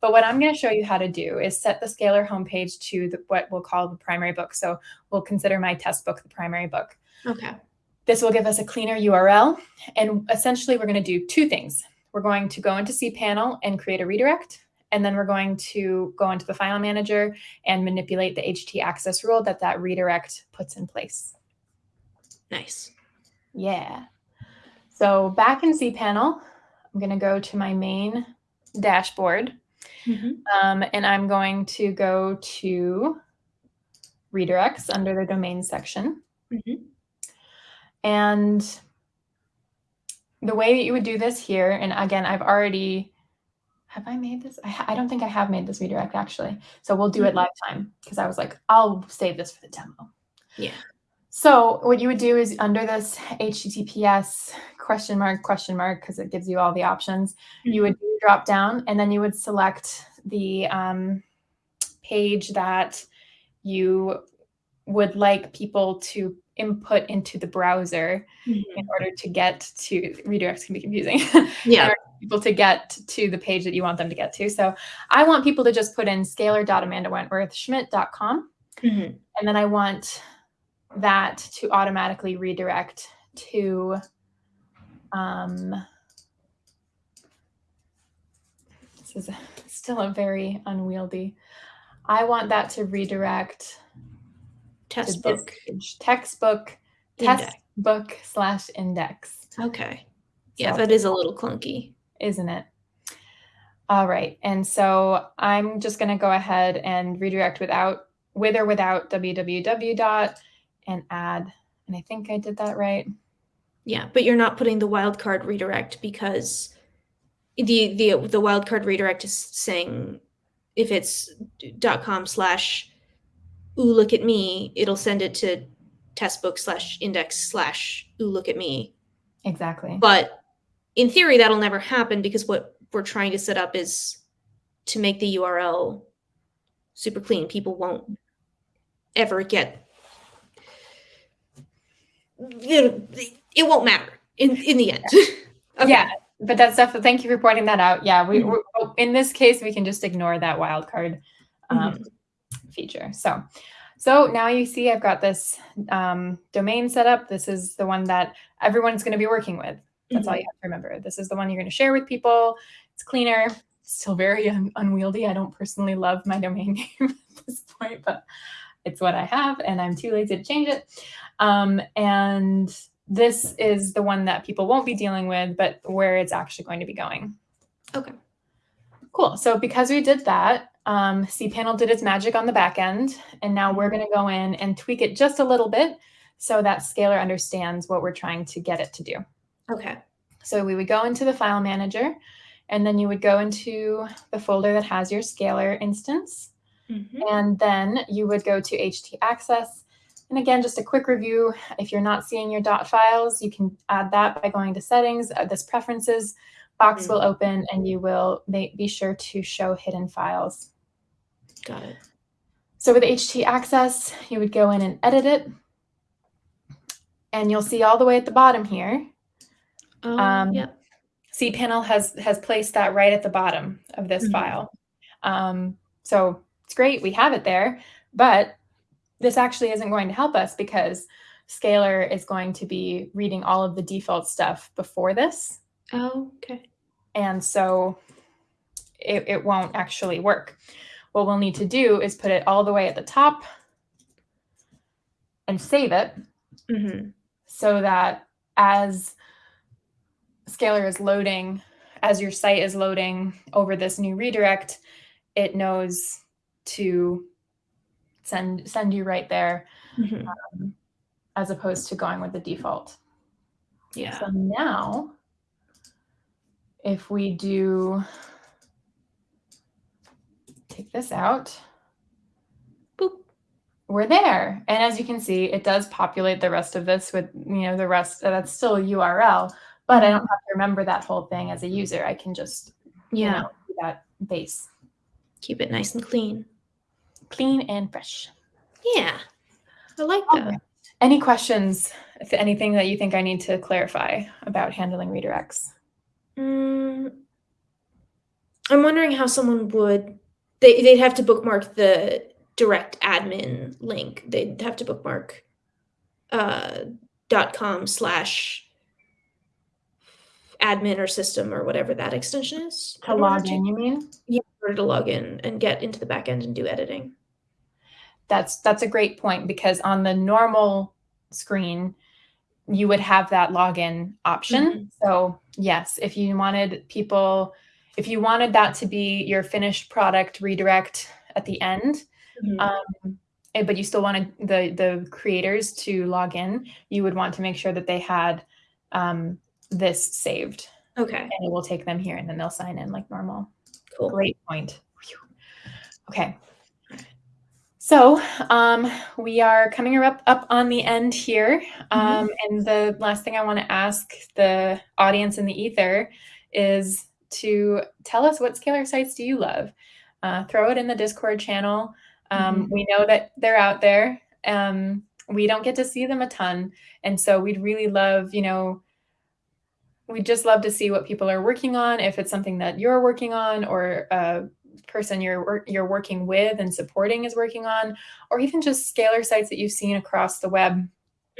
But what I'm going to show you how to do is set the Scalar homepage to the, what we'll call the primary book. So we'll consider my test book the primary book. Okay. This will give us a cleaner URL. And essentially, we're going to do two things. We're going to go into cPanel and create a redirect and then we're going to go into the file manager and manipulate the HT access rule that that redirect puts in place. Nice. Yeah. So back in cPanel, I'm going to go to my main dashboard. Mm-hmm. Um, and I'm going to go to redirects under the domain section. Mm-hmm. And the way that you would do this here, and again, I've already have I made this? I, I, don't think I have made this redirect actually. So we'll do mm-hmm. it lifetime because I was like, I'll save this for the demo. Yeah. So what you would do is under this HTTPS question mark question mark because it gives you all the options. Mm-hmm. You would drop down and then you would select the um, page that you would like people to input into the browser mm-hmm. in order to get to redirects can be confusing. Yeah. people to get to the page that you want them to get to. So I want people to just put in scalar.amandawentworthschmidt.com. Mm-hmm. And then I want that to automatically redirect to um, this is still a very unwieldy. I want that to redirect textbook textbook textbook slash index. Okay. Yeah, so, that is a little clunky, isn't it? All right. And so I'm just going to go ahead and redirect without with or without www dot and add. And I think I did that right. Yeah, but you're not putting the wildcard redirect because the the the wildcard redirect is saying if it's dot com slash ooh, look at me, it'll send it to testbook slash index slash ooh, look at me. Exactly. But in theory, that'll never happen because what we're trying to set up is to make the URL super clean. People won't ever get it won't matter in in the end. okay. Yeah, but that's definitely thank you for pointing that out. Yeah, we mm-hmm. in this case we can just ignore that wildcard um, mm-hmm. Feature. So. So now you see I've got this um, domain set up. This is the one that everyone's going to be working with. That's mm-hmm. all you have to remember. This is the one you're going to share with people. It's cleaner, still very un- unwieldy. I don't personally love my domain name at this point, but it's what I have, and I'm too lazy to change it. Um, and this is the one that people won't be dealing with, but where it's actually going to be going. Okay. Cool. So because we did that, um, cPanel did its magic on the back end, and now we're going to go in and tweak it just a little bit so that Scalar understands what we're trying to get it to do. Okay. So we would go into the file manager, and then you would go into the folder that has your Scalar instance. Mm-hmm. And then you would go to htaccess. And again, just a quick review. If you're not seeing your dot files, you can add that by going to settings. Uh, this preferences box mm-hmm. will open and you will be sure to show hidden files. Got it. So with HT access, you would go in and edit it. And you'll see all the way at the bottom here. Um, um, yep. cPanel has has placed that right at the bottom of this mm-hmm. file. Um, so it's great, we have it there, but this actually isn't going to help us because Scalar is going to be reading all of the default stuff before this. Oh, okay. And so it, it won't actually work. What we'll need to do is put it all the way at the top and save it mm-hmm. so that as Scalar is loading, as your site is loading over this new redirect, it knows to send send you right there mm-hmm. um, as opposed to going with the default yeah so now if we do take this out boop we're there and as you can see it does populate the rest of this with you know the rest uh, that's still a url but i don't have to remember that whole thing as a user i can just yeah you know, that base keep it nice and clean clean and fresh. Yeah, I like that. Any questions? If anything that you think I need to clarify about handling redirects? Mm, I'm wondering how someone would. They they'd have to bookmark the direct admin link. They'd have to bookmark uh, dot com slash admin or system or whatever that extension is. To log in, you mean? Yeah, in order to log in and get into the backend and do editing that's that's a great point because on the normal screen you would have that login option. Mm-hmm. so yes if you wanted people if you wanted that to be your finished product redirect at the end mm-hmm. um, eh, but you still wanted the the creators to log in you would want to make sure that they had um, this saved. Okay. And it will take them here and then they'll sign in like normal. Cool. Great point. Okay so um, we are coming up, up on the end here. Um, mm-hmm. And the last thing I want to ask the audience in the ether is to tell us what scalar sites do you love? Uh, throw it in the Discord channel. Um, mm-hmm. We know that they're out there. Um, we don't get to see them a ton. And so we'd really love, you know, we'd just love to see what people are working on, if it's something that you're working on or uh, person you're you're working with and supporting is working on, or even just scalar sites that you've seen across the web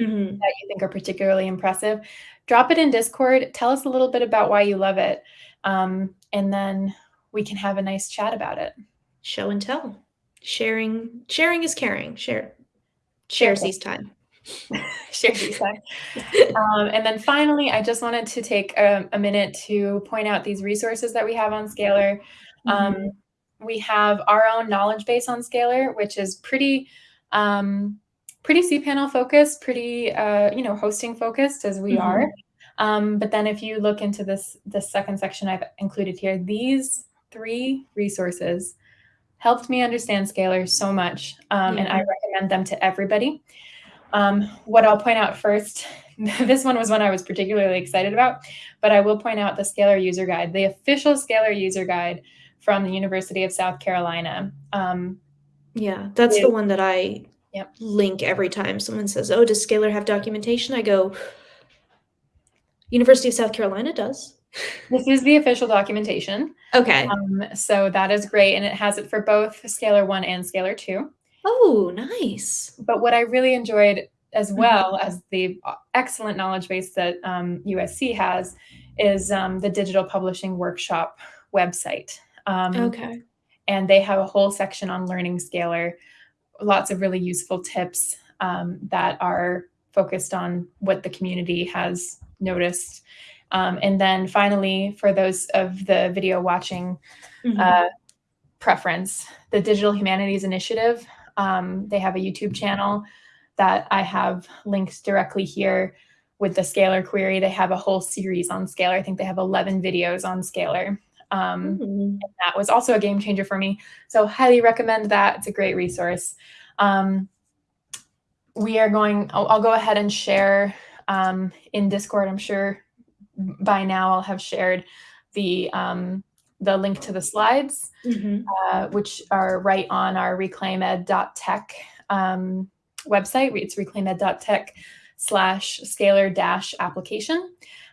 mm-hmm. that you think are particularly impressive, drop it in Discord. Tell us a little bit about why you love it, um, and then we can have a nice chat about it. Show and tell. Sharing sharing is caring. Share shares these time. share these time. um, and then finally, I just wanted to take a, a, minute to point out these resources that we have on Scalar. Um, mm-hmm we have our own knowledge base on Scalar, which is pretty um, pretty cPanel focused, pretty uh, you know hosting focused as we mm-hmm. are. Um, but then if you look into this this second section I've included here, these three resources helped me understand Scalar so much, um, yeah. and I recommend them to everybody. Um, what I'll point out first, this one was one I was particularly excited about, but I will point out the Scalar user guide, the official Scalar user guide from the University of South Carolina. Um, yeah, that's it, the one that I yep. link every time someone says, "Oh, does Scalar have documentation?" I go, "University of South Carolina does." This is the official documentation. Okay. Um, so that is great, and it has it for both Scalar one and Scalar two. Oh, nice. But what I really enjoyed, as mm-hmm. well as the excellent knowledge base that um, USC has, is um, the digital publishing workshop website. Um, okay. And they have a whole section on learning Scalar, lots of really useful tips um, that are focused on what the community has noticed. Um, and then finally, for those of the video watching mm-hmm. uh, preference, the Digital Humanities Initiative, um, they have a YouTube channel that I have linked directly here with the Scalar query. They have a whole series on Scalar. I think they have 11 videos on Scalar. Um, mm-hmm. that was also a game changer for me. So highly recommend that. It's a great resource. Um, we are going, I'll, I'll, go ahead and share um, in Discord. I'm sure by now I'll have shared the um, the link to the slides, mm-hmm. uh, which are right on our reclaimed.tech um, website. It's reclaimed.tech slash scalar dash application.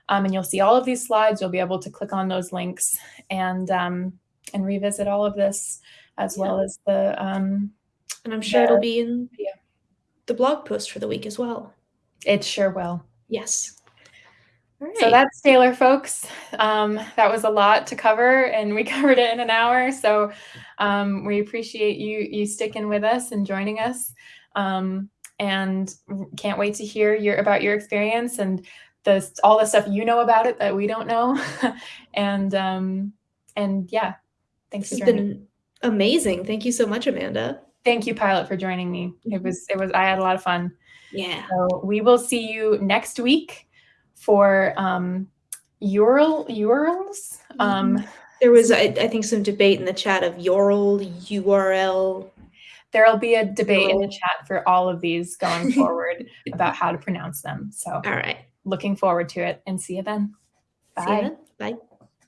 Um, and you'll see all of these slides. You'll be able to click on those links and um, and revisit all of this as yeah. well as the. Um, and I'm sure the, it'll be in yeah. the blog post for the week as well. It sure will. Yes. Right. So that's Scalar, folks. Um, that was a lot to cover, and we covered it in an hour. So um, we appreciate you you sticking with us and joining us, um, and can't wait to hear your about your experience and the all the stuff you know about it that we don't know. and um, and yeah, thanks this for joining. Been amazing. Thank you so much, Amanda. Thank you, Pilot, for joining me. It was it was I had a lot of fun. Yeah. So we will see you next week for um, URL URLs. Um, mm-hmm. there was, I, I, think, some debate in the chat of URL, URL. There'll be a debate in the chat for all of these going forward about how to pronounce them. So, all right, looking forward to it, and see you then. Bye. You then. Bye.